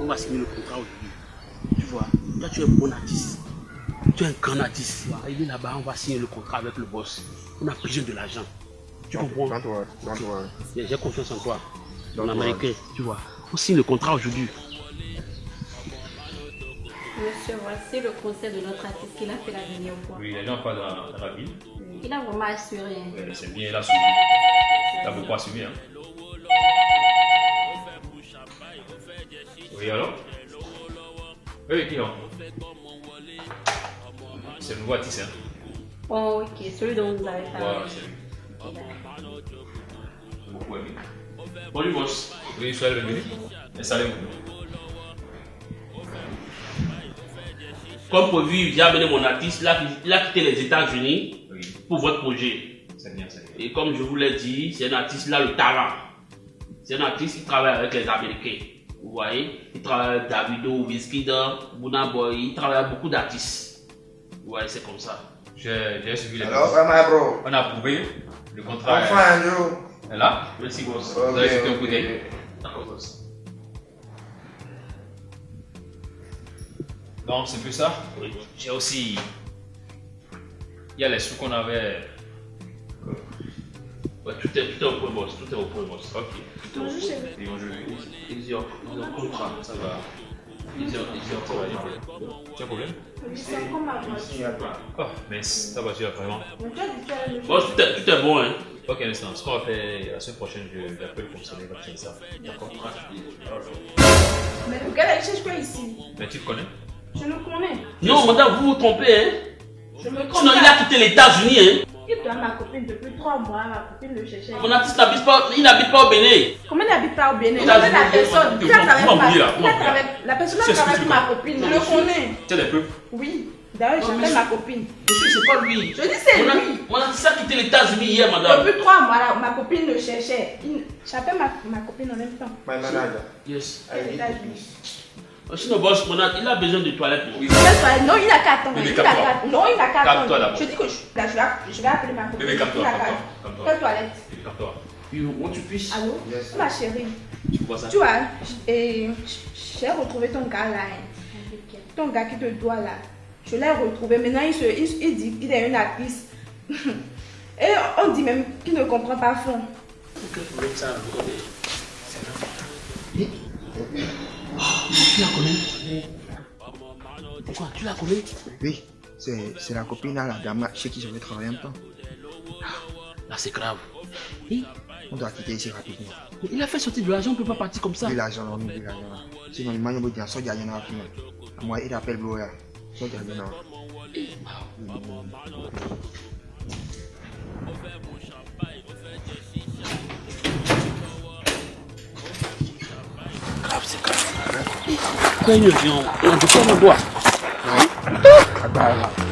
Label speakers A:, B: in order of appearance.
A: On va signer le contrat aujourd'hui. Tu vois, toi tu es un bon artiste. Tu es un grand artiste. Il est là-bas, on va signer le contrat avec le boss. On a besoin de l'argent. Tu comprends? J'ai confiance en toi.
B: Don't
A: En
B: worry.
A: américain, tu vois. On signe le contrat aujourd'hui.
C: Monsieur, voici le conseil de notre artiste qu'il a fait la dernière fois.
D: Oui, les gens parlent dans, dans la ville.
C: Il a vraiment assuré. hein.
D: C'est bien, il a suivi. Il a beaucoup assumé. Hein. Oui, qui non C'est le nouveau artiste. Hein.
C: Oh, ok, celui dont vous avez
D: Voilà,
C: parlé.
D: c'est lui.
C: Ok, d'accord.
D: J'ai beaucoup aimé.
A: Bonjour boss.
D: Oui, soyez le bienvenu. Installez-vous.
A: Comme prévu, j'ai amené mon artiste. Il a, quitté les États-Unis
D: Oui,
A: pour votre projet.
D: c'est bien, c'est bien.
A: Et comme je vous l'ai dit, c'est un artiste, a le talent. C'est un artiste qui travaille avec les Américains. Vous voyez Il travaille avec Davido, Wizkid, Burna Boy. Il travaille avec beaucoup d'artistes. Vous voyez, c'est comme ça.
D: J'ai suivi les
B: bro?
D: On a approuvé. Le contrat
B: I'm
D: est- là?
A: Merci, boss.
D: Vous avez jeté un coup d'œil?
A: D'accord, boss.
D: Donc, c'est plus ça?
A: Oui.
D: J'ai aussi. Il y a les sous qu'on avait.
A: Ouais, tout, est, tout est au point, boss. Tout est au point, boss.
D: Ok.
A: Tout est au point.
D: Ils ont.
A: Ils ont ils ont contrat.
D: Ça va.
A: Ils ont, ils ont
D: Ça va, a- Tu as un problème
C: C'est comme ma.
D: Oh, vraiment.
C: Mais dit que tu as le
A: Boss, tout est, tout est bon, hein.
D: Ok, un instant. Ce qu'on va faire la semaine prochaine, je l'appelle le fonctionnaire, il va te dire ça. D'accord
E: Mais le gars, il cherche quoi ici?
D: Mais tu le connais?
E: Je le connais.
A: Non, madame, vous vous trompez, hein.
E: Je me trompe
A: Sinon, il a quitté les États-Unis, hein.
E: Il ma copine depuis trois mois. Ma copine le cherchait.
A: Mon artiste n'habite pas, il n'habite pas au Bénin.
E: Comment il n'habite pas au Bénin? Je la personne? Qui La personne
D: C'est
E: travaille
D: que
E: avec ma copine. Je le connais.
D: Tu as des preuves
E: Oui. D'ailleurs, j'appelle ma copine.
A: Monsieur, c'est pas lui.
E: Je dis c'est
A: Mon,
E: lui.
A: mon artiste a quitté les États-Unis hier, madame.
E: Depuis trois mois, ma copine le cherchait. Il- J'appelle ma, ma copine en même temps.
B: My manager.
A: Yes. Sinon, boss, il a besoin de toilettes. non?
D: Oui.
E: Non, il n'a qu'à attendre.
D: Bébé,
E: Il n'a
D: calme-toi.
E: qu'à- Non, il n'a qu'à
D: Calme-toi
E: attendre. Je dis que je, là, je, vais, je vais appeler ma copine.
D: Bébé, calme-toi, calme-toi, calme-toi.
E: Quelle toilette?
D: Calme-toi.
A: You want to push?
E: Allô?
B: Yes.
E: Ma chérie.
A: Tu vois ça?
E: Tu vois, et j'ai retrouvé ton gars là. hein. Ton gars qui te doit là. Je l'ai retrouvé. Maintenant, il, se, il, il dit qu'il est une actrice. Et on dit même qu'il ne comprend pas fond.
A: Ça? vous connaissez Eh? Oh, Tu la connais? Quoi? Tu la connais?
B: Oui, c'est la copine à la dame chez qui je vais travailler un peu.
A: Là, c'est grave. Eh?
B: On doit quitter ici rapidement.
A: Mais Il a fait sortir de l'argent, on ne peut pas partir comme ça.
B: Oui, l'argent, on oublie l'argent. Sinon, il m'a dit que ça, il y a rien à faire. Moi, il appelle Bloya. Ça, il
A: c'est grave. Quand il vient, on ne peut pas me voir.
B: Ah, bah, là.